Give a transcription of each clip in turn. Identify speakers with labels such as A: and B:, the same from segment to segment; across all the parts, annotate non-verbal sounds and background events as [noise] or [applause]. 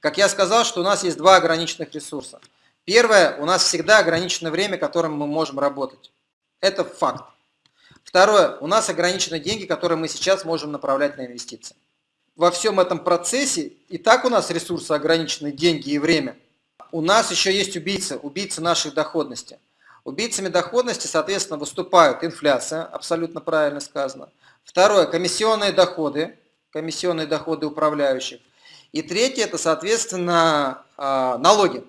A: Как я сказал, что у нас есть два ограниченных ресурса. Первое, у нас всегда ограничено время, которым мы можем работать. Это факт. Второе, у нас ограничены деньги, которые мы сейчас можем направлять на инвестиции. Во всем этом процессе, и так у нас ресурсы ограничены, деньги и время, у нас еще есть убийцы, убийцы нашей доходности. Убийцами доходности, соответственно, выступают инфляция, абсолютно правильно сказано. Второе, комиссионные доходы, комиссионные доходы управляющих. И третье, это, соответственно, а, налоги.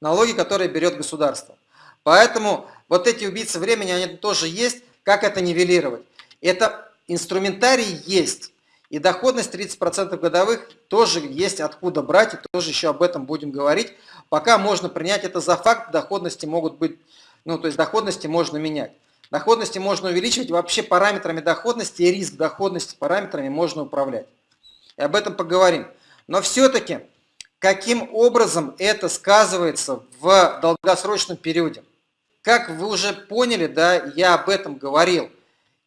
A: Налоги, которые берет государство. Поэтому вот эти убийцы времени, они тоже есть. Как это нивелировать? Это инструментарий есть. И доходность 30% годовых тоже есть откуда брать, и тоже еще об этом будем говорить. Пока можно принять это за факт, доходности могут быть, ну то есть доходности можно менять. Доходности можно увеличивать, вообще параметрами доходности и риск доходности параметрами можно управлять. И об этом поговорим. Но все-таки, каким образом это сказывается в долгосрочном периоде? Как вы уже поняли, да, я об этом говорил.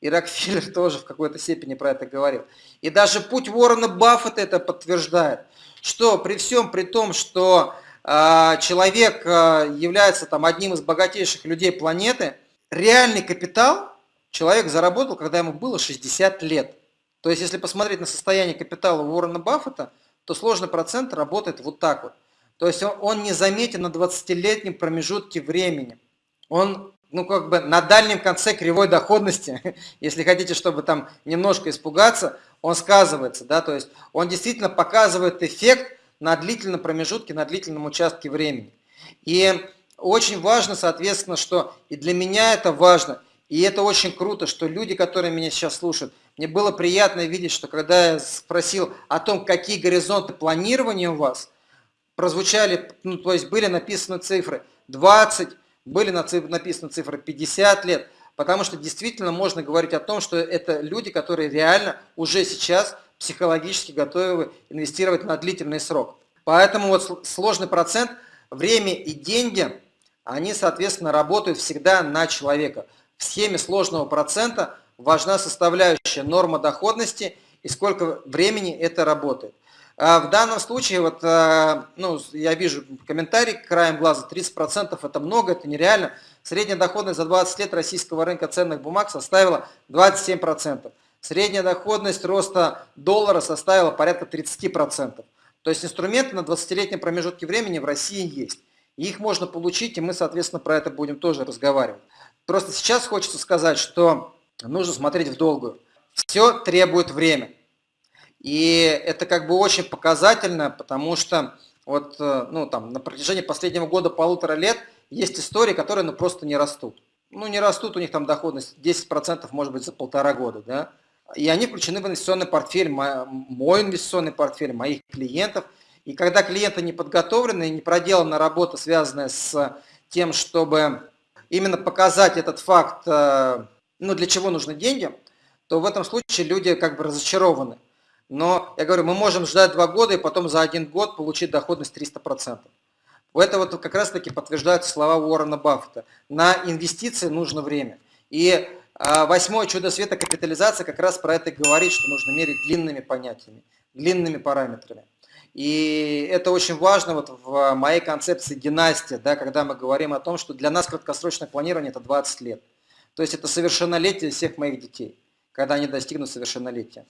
A: И Рокфеллер [laughs] тоже в какой-то степени про это говорил. И даже путь Уоррена Баффета это подтверждает, что при всем при том, что человек э, является там, одним из богатейших людей планеты, реальный капитал человек заработал, когда ему было 60 лет. То есть, если посмотреть на состояние капитала Уоррена Баффета, то сложный процент работает вот так вот. То есть, он не заметен на 20-летнем промежутке времени. Он ну, как бы на дальнем конце кривой доходности, [laughs] если хотите, чтобы там немножко испугаться, он сказывается, да, то есть он действительно показывает эффект на длительном промежутке, на длительном участке времени. И очень важно, соответственно, что и для меня это важно, и это очень круто, что люди, которые меня сейчас слушают, мне было приятно видеть, что когда я спросил о том, какие горизонты планирования у вас, прозвучали, ну, то есть были написаны цифры 20, были написаны цифры 50 лет, потому что действительно можно говорить о том, что это люди, которые реально уже сейчас психологически готовы инвестировать на длительный срок. Поэтому вот сложный процент, время и деньги, они, соответственно, работают всегда на человека. В схеме сложного процента важна составляющая норма доходности и сколько времени это работает. А в данном случае, вот, э, ну, я вижу комментарий краем глаза, 30% это много, это нереально. Средняя доходность за 20 лет российского рынка ценных бумаг составила 27%. Средняя доходность роста доллара составила порядка 30%. То есть инструменты на 20-летнем промежутке времени в России есть. И их можно получить, и мы, соответственно, про это будем тоже разговаривать. Просто сейчас хочется сказать, что нужно смотреть в долгую. Все требует время. И это как бы очень показательно, потому что вот, э, ну, там, на протяжении последнего года, полутора лет, есть истории, которые ну, просто не растут. Ну, не растут, у них там доходность 10% может быть за полтора года, да. И они включены в инвестиционный портфель, мой инвестиционный портфель, моих клиентов. И когда клиенты не подготовлены, не проделана работа, связанная с тем, чтобы именно показать этот факт, э, ну, для чего нужны деньги, то в этом случае люди как бы разочарованы. Но, я говорю, мы можем ждать два года и потом за один год получить доходность 300%. Это вот как раз таки подтверждаются слова Уоррена Баффета. На инвестиции нужно время. И восьмое чудо света капитализация как раз про это говорит, что нужно мерить длинными понятиями, длинными параметрами. И это очень важно вот в моей концепции династия, да, когда мы говорим о том, что для нас краткосрочное планирование это 20 лет. То есть это совершеннолетие всех моих детей, когда они достигнут совершеннолетия.